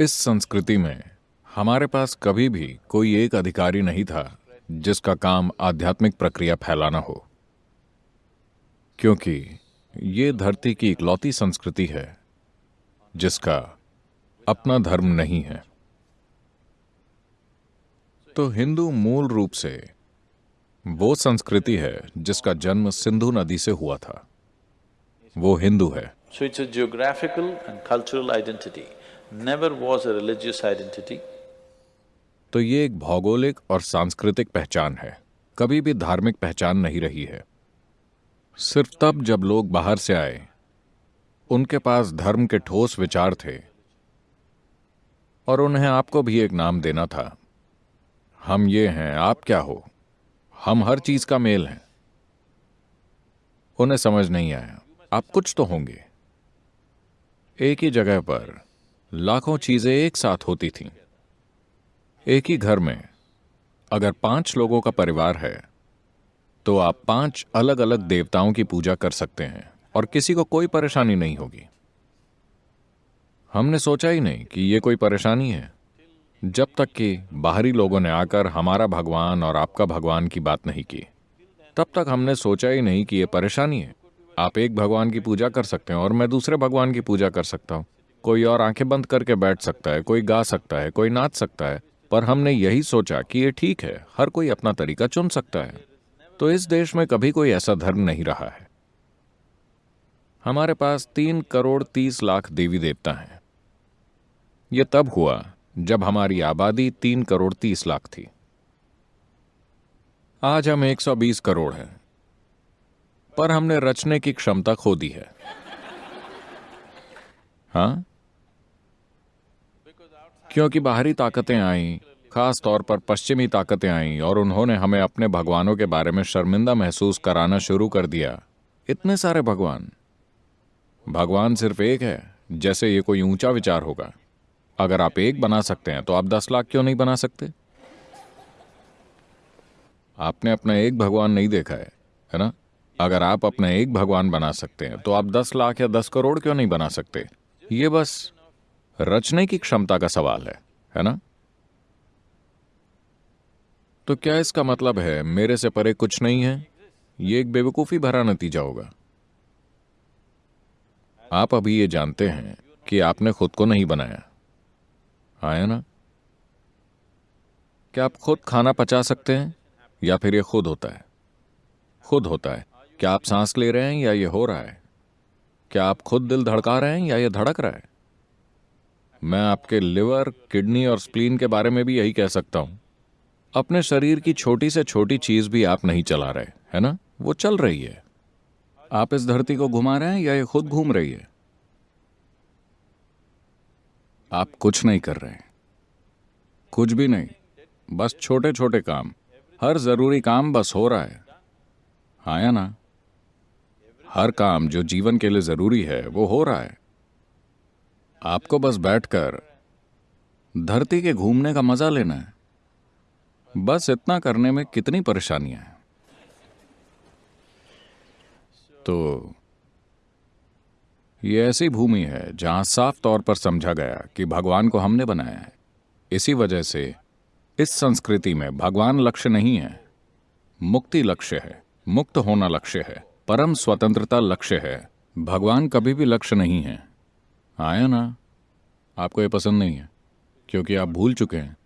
इस संस्कृति में हमारे पास कभी भी कोई एक अधिकारी नहीं था जिसका काम आध्यात्मिक प्रक्रिया फैलाना हो। क्योंकि ये धरती की इकलौती संस्कृति है, जिसका अपना धर्म नहीं है। तो हिंदू मूल रूप से वो संस्कृति है जिसका जन्म सिंधु नदी से हुआ था। वो हिंदू है। So it's a geographical and cultural never was a religious identity. तो ये एक भौगोलिक और सांस्कृतिक पहचान है। कभी भी धार्मिक पहचान नहीं रही है। सिर्फ़ तब जब लोग बाहर से आए। उनके पास धर्म के ठोस विचार थे। और उन्हें आपको भी एक नाम देना था। हम ये हैं, आप क्या हो? हम हर चीज़ का मेल हैं। उन्हें समझ नहीं आया। आप कुछ तो होंगे। एक ही जगह पर लाखों चीज़ें एक साथ होती थीं। एक ही घर में अगर पाँच लोगों का परिवार है तो आप पाँच अलग अलग देवताओं की पूजा कर सकते हैं और किसी को कोई परेशानी नहीं होगी। हमने सोचा ही नहीं कि यह कोई परेशानी है। जब तक कि बाहरी लोगों ने आकर हमारा भगवान और आपका भगवान की बात नहीं की, तब तक हमने सोचा ही नहीं कि यह परेशानी है। आप एक भगवान की पूजा कर सकते हैं और मैं दूसरे भगवान की पूजा कर सकता हूँ। कोई और आँखें बंद करके बैठ सकता है, कोई गा सकता है, कोई नाच सकता है, पर हमने यही सोचा कि ये ठीक है, हर कोई अपना तरीका चुन सकता है। तो इस देश में कभी कोई ऐसा धर्म नहीं रहा है। हमारे पास तीन करोड़ तीस लाख देवी देवता हैं। यह तब हुआ जब हमारी आबादी तीन करोड़ तीस लाख थी। आज हम 120 करोड़ हैं, पर हमने रचने की क्षमता खो दी है। हाँ? क्योंकि बाहरी ताकतें आईं, खास तौर पर पश्चिमी ताकतें आईं और उन्होंने हमें अपने भगवानों के बारे में शर्मिंदा महसूस कराना शुरू कर दिया। इतने सारे भगवान। भगवान सिर्फ़ एक है, जैसे ये कोई ऊँचा विचार होगा। अगर आप एक बना सकते हैं तो आप दस लाख क्यों नहीं बना सकते? आपने अपना एक भगवान नहीं देखा है है ना? अगर आप अपना एक भगवान बना सकते हैं तो आप दस लाख या दस करोड़ क्यों नहीं बना सकते? ये बस रचने की क्षमता का सवाल है है ना? तो क्या इसका मतलब है, मेरे से परे कुछ नहीं है? ये एक बेवकूफ़ी भरा नतीजा होगा। आप अभी ये जानते हैं कि आपने खुद को नहीं बनाया। आया ना? क्या आप खुद खाना पचा सकते हैं? या फिर ये खुद होता है? खुद होता है। क्या आप सांस ले रहे हैं या ये हो रहा है? क्या आप खुद दिल धड़का रहे हैं या ये धड़क रहा है? मैं आपके लिवर, किडनी और स्प्लीन के बारे में भी यही कह सकता हूँ। अपने शरीर की छोटी से छोटी चीज़ भी आप नहीं चला रहे, है ना? वो चल रही है। आप इस धरती को घुमा रहे हैं या ये खुद घूम रही है? आप कुछ नहीं कर रहे कुछ भी नहीं। बस छोटे छोटे काम। हर ज़रूरी काम बस हो रहा है। हाँ या ना? हर काम जो जीवन के लिए ज़रूरी है, वो हो रहा है। आपको बस बैठकर धरती के घूमने का मज़ा लेना है। बस इतना करने में कितनी परेशानियाँ हैं? तो ये ऐसी भूमि है जहाँ साफ़ तौर पर समझा गया कि भगवान को हमने बनाया है। इसी वजह से इस संस्कृति में भगवान लक्ष्य नहीं है, मुक्ति लक्ष्य है, मुक्त होना लक्ष्य है, परम स्वतंत्रता लक्ष्य है। भगवान कभी भी लक्ष्य नहीं है। आया ना? आपको ये पसंद नहीं है, क्योंकि आप भूल चुके हैं,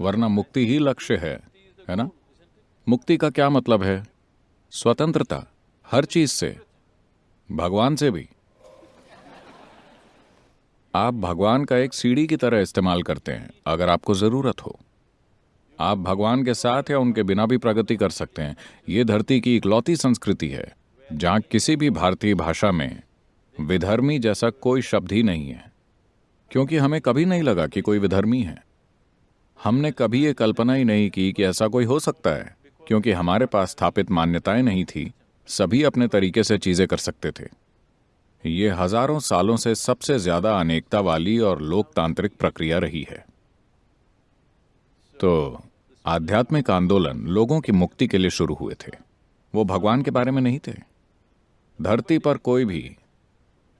वरना मुक्ति ही लक्ष्य है है ना? मुक्ति का क्या मतलब है? स्वतंत्रता, हर चीज़ से, भगवान से भी। आप भगवान का एक सीढ़ी की तरह इस्तेमाल करते हैं, अगर आपको ज़रूरत हो। आप भगवान के साथ या उनके बिना भी प्रगति कर सकते हैं। यह धरती की इकलौती संस्कृति है, जहाँ किसी भी भारतीय भाषा में विधर्मी जैसा कोई शब्द ही नहीं है, क्योंकि हमें कभी नहीं लगा कि कोई विधर्मी है। हमने कभी ये कल्पना ही नहीं की कि ऐसा कोई हो सकता है, क्योंकि हमारे पास स्थापित मान्यताएँ नहीं थी, सभी अपने तरीके से चीज़ें कर सकते थे। ये हज़ारों सालों से सबसे ज़्यादा अनेकता वाली और लोकतांत्रिक प्रक्रिया रही है। तो आध्यात्मिक आंदोलन लोगों की मुक्ति के लिए शुरू हुए थे। वो भगवान के बारे में नहीं थे। धरती पर कोई भी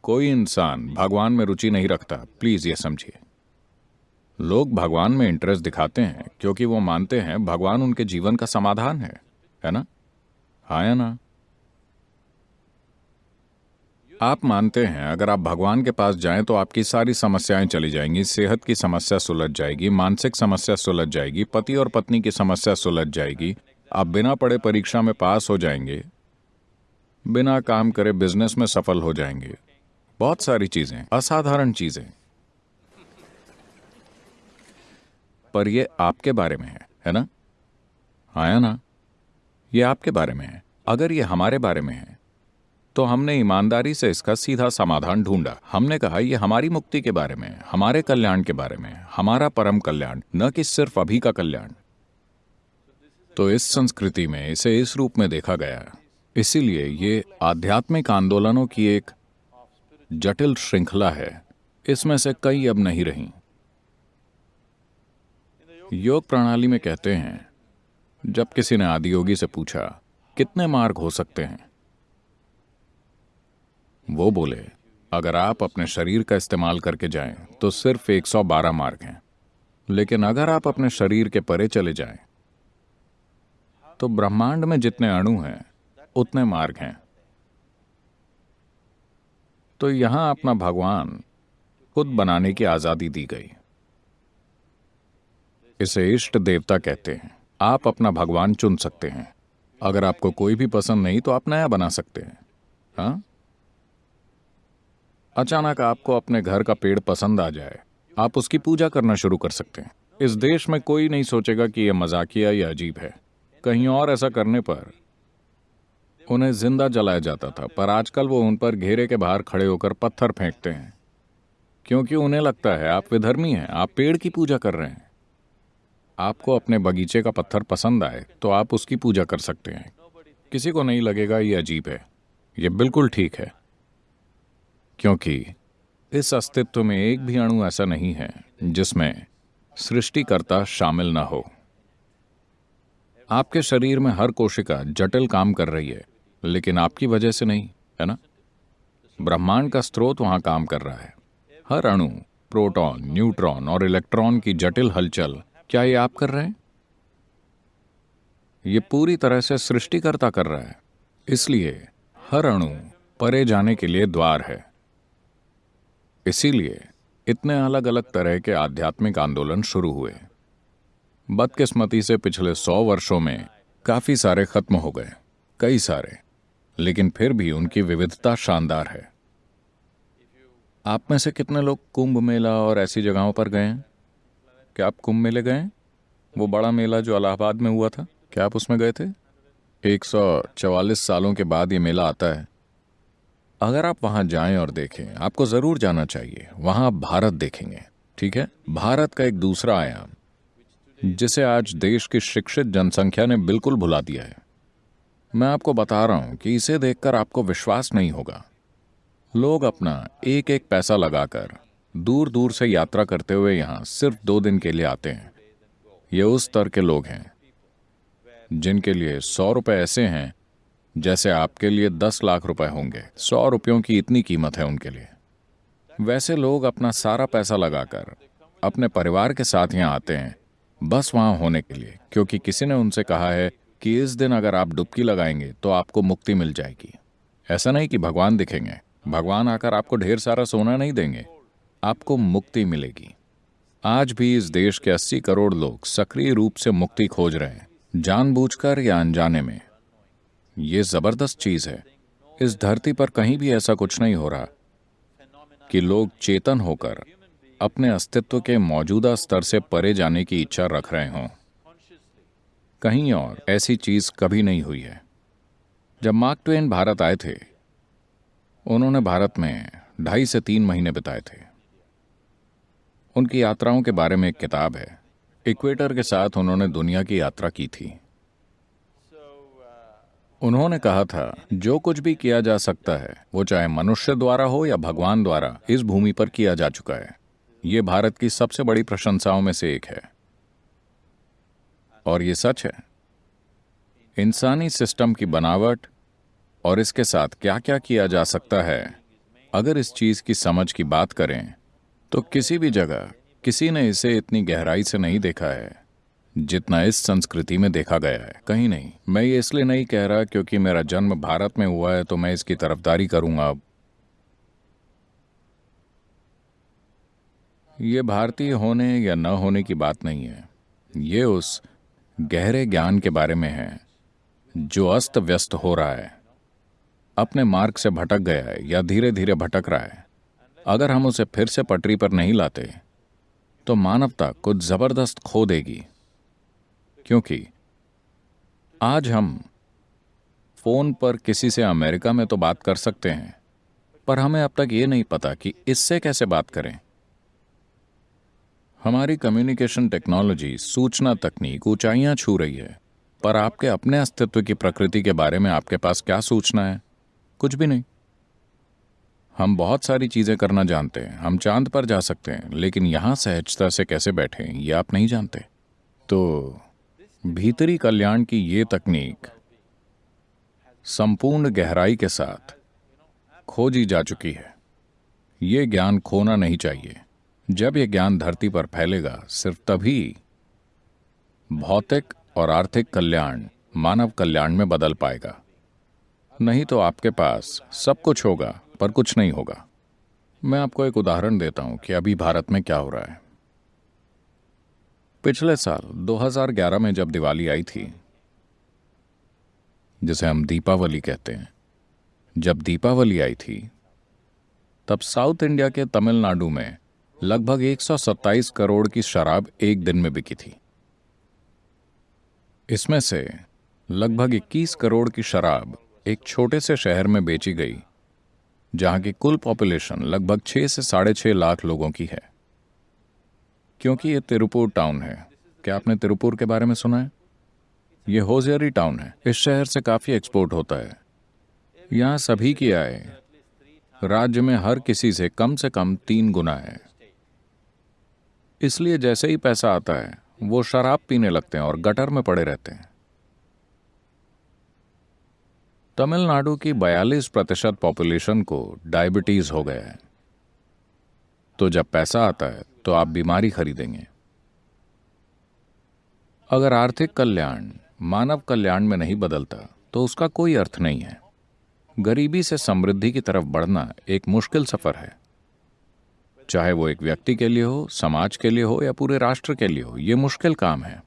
कोई इंसान भगवान में रुचि नहीं रखता प्लीज़ ये समझिए। लोग भगवान में इंटरेस्ट दिखाते हैं, क्योंकि वो मानते हैं भगवान उनके जीवन का समाधान है है ना? हाँ या ना? आप मानते हैं, अगर आप भगवान के पास जाएँ तो आपकी सारी समस्याएँ चली जाएँगी, सेहत की समस्या सुलझ जाएगी, मानसिक समस्या सुलझ जाएगी, पति और पत्नी की समस्या सुलझ जाएगी, आप बिना पढ़े परीक्षा में पास हो जाएँगे, बिना काम करे बिज़नेस में सफल हो जाएँगे। बहुत सारी चीज़ें, असाधारण चीज़ें। पर ये आपके बारे में है है ना? आया ना? ये आपके बारे में है। अगर ये हमारे बारे में है तो हमने ईमानदारी से इसका सीधा समाधान ढूंढा। हमने कहा, ये हमारी मुक्ति के बारे में हमारे कल्याण के बारे में हमारा परम कल्याण, न कि सिर्फ़ अभी का कल्याण। तो इस संस्कृति में, इसे इस रूप में देखा गया इसीलिए ये आध्यात्मिक आंदोलनों की एक जटिल श्रृंखला है। इसमें से कई अब नहीं रही। योग प्रणाली में कहते हैं, जब किसी ने आदियोगी से पूछा, कितने मार्ग हो सकते हैं? वो बोले, अगर आप अपने शरीर का इस्तेमाल करके जाएँ तो सिर्फ़ 112 मार्ग हैं। लेकिन अगर आप अपने शरीर के परे चले जाएँ तो ब्रह्मांड में जितने अणु हैं, उतने मार्ग हैं। तो यहाँ अपना भगवान खुद बनाने की आज़ादी दी गई। इसे इष्ट देवता कहते हैं। आप अपना भगवान चुन सकते हैं। अगर आपको कोई भी पसंद नहीं तो आप नया बना सकते हैं। हाँ? अचानक आपको अपने घर का पेड़ पसंद आ जाए। आप उसकी पूजा करना शुरू कर सकते हैं। इस देश में कोई नहीं सोचेगा कि यह मजाकिया या अजीब है। कहीं और ऐसा करने पर उन्हें ज़िंदा जलाया जाता था, पर आजकल वो उन पर घेरे के बाहर खड़े होकर पत्थर फेंकते हैं। क्योंकि उन्हें लगता है आप विधर्मी हैं, आप पेड़ की पूजा कर रहे हैं। आपको अपने बगीचे का पत्थर पसंद आए तो आप उसकी पूजा कर सकते हैं। किसी को नहीं लगेगा ये अजीब है। ये बिल्कुल ठीक है। क्योंकि इस अस्तित्व में एक भी अणु ऐसा नहीं है, जिसमें सृष्टिकर्ता शामिल ना हो। आपके शरीर में हर कोशिका जटिल काम कर रही है। लेकिन आपकी वजह से नहीं, है ना? ब्रह्मांड का स्रोत वहाँ काम कर रहा है। हर अणु, प्रोटॉन, न्यूट्रॉन और इलेक्ट्रॉन की जटिल हलचल, क्या ये आप कर रहे हैं? ये पूरी तरह से सृष्टिकर्ता कर रहा है। इसलिए हर अणु परे जाने के लिए द्वार है। इसीलिए इतने अलग अलग तरह के आध्यात्मिक आंदोलन शुरू हुए। बदकिस्मती से पिछले सौ वर्षों में काफ़ी सारे खत्म हो गए, कई सारे। लेकिन फिर भी उनकी विविधता शानदार है। आप में से कितने लोग कुंभ मेला और ऐसी जगहों पर गए हैं? क्या आप कुंभ मेले गए वो बड़ा मेला जो इलाहाबाद में हुआ था, क्या आप उसमें गए थे? एक सौ चवालीस सालों के बाद ये मेला आता है। अगर आप वहाँ जाएँ और देखें, आपको ज़रूर जाना चाहिए। वहाँ आप भारत देखेंगे, ठीक है? भारत का एक दूसरा आयाम, जिसे आज देश की शिक्षित जनसंख्या ने बिल्कुल भुला दिया है। मैं आपको बता रहा हूँ कि इसे देखकर आपको विश्वास नहीं होगा। लोग अपना एक एक पैसा लगाकर दूर दूर से यात्रा करते हुए यहाँ सिर्फ़ दो दिन के लिए आते हैं। ये उस स्तर के लोग हैं, जिनके लिए सौ रुपए ऐसे हैं, जैसे आपके लिए दस लाख रुपए होंगे। सौ रुपयों की इतनी कीमत है उनके लिए। वैसे लोग अपना सारा पैसा लगाकर अपने परिवार के साथ यहाँ आते हैं, बस वहाँ होने के लिए, क्योंकि किसी ने उनसे कहा है कि इस दिन अगर आप डुबकी लगाएँगे तो आपको मुक्ति मिल जाएगी। ऐसा नहीं कि भगवान दिखेंगे। भगवान आकर आपको ढेर सारा सोना नहीं देंगे। आपको मुक्ति मिलेगी। आज भी इस देश के 80 करोड़ लोग सक्रिय रूप से मुक्ति खोज रहे हैं, जानबूझकर या अनजाने में। ये ज़बरदस्त चीज़ है। इस धरती पर कहीं भी ऐसा कुछ नहीं हो रहा कि लोग चेतन होकर अपने अस्तित्व के मौजूदा स्तर से परे जाने की इच्छा रख रहे हों। कहीं और ऐसी चीज़ कभी नहीं हुई है। जब मार्क ट्वेन भारत आए थे, उन्होंने भारत में ढाई से तीन महीने बिताए थे। उनकी यात्राओं के बारे में एक किताब है। इक्वेटर के साथ उन्होंने दुनिया की यात्रा की थी। उन्होंने कहा था, जो कुछ भी किया जा सकता है, वो चाहे मनुष्य द्वारा हो या भगवान द्वारा, इस भूमि पर किया जा चुका है। ये भारत की सबसे बड़ी प्रशंसाओं में से एक है। और ये सच है। इंसानी सिस्टम की बनावट और इसके साथ क्या क्या किया जा सकता है, अगर इस चीज़ की समझ की बात करें तो किसी भी जगह किसी ने इसे इतनी गहराई से नहीं देखा है, जितना इस संस्कृति में देखा गया है। कहीं नहीं, मैं ये इसलिए नहीं कह रहा क्योंकि मेरा जन्म भारत में हुआ है तो मैं इसकी तरफदारी करूँगा। ये भारतीय होने या न होने की बात नहीं है। ये उस गहरे ज्ञान के बारे में है, जो अस्त व्यस्त हो रहा है। अपने मार्ग से भटक गया है या धीरे धीरे भटक रहा है। अगर हम उसे फिर से पटरी पर नहीं लाते तो मानवता कुछ ज़बरदस्त खो देगी। क्योंकि आज हम फ़ोन पर किसी से अमेरिका में तो बात कर सकते हैं, पर हमें अब तक ये नहीं पता कि इससे कैसे बात करें। हमारी कम्युनिकेशन टेक्नोलॉजी सूचना तकनीक ऊंचाइयाँ छू रही है। पर आपके अपने अस्तित्व की प्रकृति के बारे में आपके पास क्या सूचना है? कुछ भी नहीं। हम बहुत सारी चीज़ें करना जानते हैं, हम चाँद पर जा सकते हैं, लेकिन यहाँ सहजता से कैसे बैठे ये आप नहीं जानते। तो भीतरी कल्याण की ये तकनीक संपूर्ण गहराई के साथ खोजी जा चुकी है। ये ज्ञान खोना नहीं चाहिए। जब यह ज्ञान धरती पर फैलेगा, सिर्फ़ तभी भौतिक और आर्थिक कल्याण, मानव कल्याण में बदल पाएगा। नहीं तो आपके पास सब कुछ होगा, पर कुछ नहीं होगा। मैं आपको एक उदाहरण देता हूँ कि अभी भारत में क्या हो रहा है। पिछले साल 2011 में जब दिवाली आई थी, जिसे हम दीपावली कहते हैं, जब दीपावली आई थी, तब साउथ इंडिया के तमिलनाडु में लगभग 127 करोड़ की शराब एक दिन में बिकी थी। इसमें से लगभग 21 करोड़ की शराब एक छोटे से शहर में बेची गई, जहाँ की कुल पॉपुलेशन लगभग छह से साढ़े छह लाख लोगों की है। क्योंकि ये तिरुपुर टाउन है, क्या आपने तिरुपुर के बारे में सुना है? ये होजियरी टाउन है। इस शहर से काफ़ी एक्सपोर्ट होता है। यहाँ सभी की आय राज्य में हर किसी से कम से कम तीन गुना है। इसलिए जैसे ही पैसा आता है, वो शराब पीने लगते हैं और गटर में पड़े रहते हैं। तमिलनाडु की 42 प्रतिशत पॉपुलेशन को डायबिटीज़ हो गया है। तो जब पैसा आता है तो आप बीमारी खरीदेंगे। अगर आर्थिक कल्याण, मानव कल्याण में नहीं बदलता तो उसका कोई अर्थ नहीं है। गरीबी से समृद्धि की तरफ़ बढ़ना एक मुश्किल सफ़र है। चाहे वो एक व्यक्ति के लिए हो, समाज के लिए हो या पूरे राष्ट्र के लिए हो, ये मुश्किल काम है।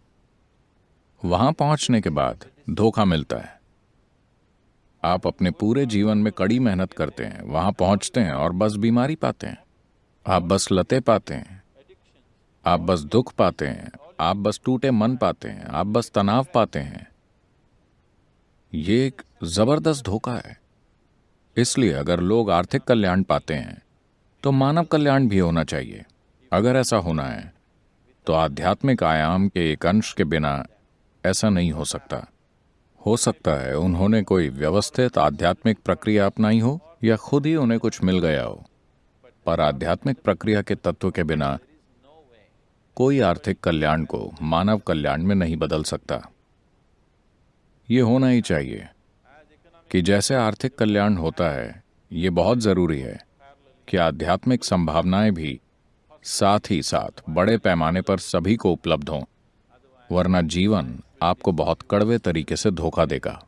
वहाँ पहुँचने के बाद धोखा मिलता है। आप अपने पूरे जीवन में कड़ी मेहनत करते हैं, वहाँ पहुँचते हैं और बस बीमारी पाते हैं। आप बस लते पाते हैं, आप बस दुख पाते हैं, आप बस टूटे मन पाते हैं, आप बस तनाव पाते हैं। ये एक ज़बरदस्त धोखा है। इसलिए अगर लोग आर्थिक कल्याण पाते हैं तो मानव कल्याण भी होना चाहिए। अगर ऐसा होना है तो आध्यात्मिक आयाम के एक अंश के बिना ऐसा नहीं हो सकता। हो सकता है उन्होंने कोई व्यवस्थित आध्यात्मिक प्रक्रिया अपनाई हो या खुद ही उन्हें कुछ मिल गया हो। पर आध्यात्मिक प्रक्रिया के तत्व के बिना कोई आर्थिक कल्याण को मानव कल्याण में नहीं बदल सकता। ये होना ही चाहिए कि जैसे आर्थिक कल्याण होता है, ये बहुत ज़रूरी है। कि आध्यात्मिक संभावनाएँ भी साथ ही साथ बड़े पैमाने पर सभी को उपलब्ध हों, वरना जीवन आपको बहुत कड़वे तरीके से धोखा देगा।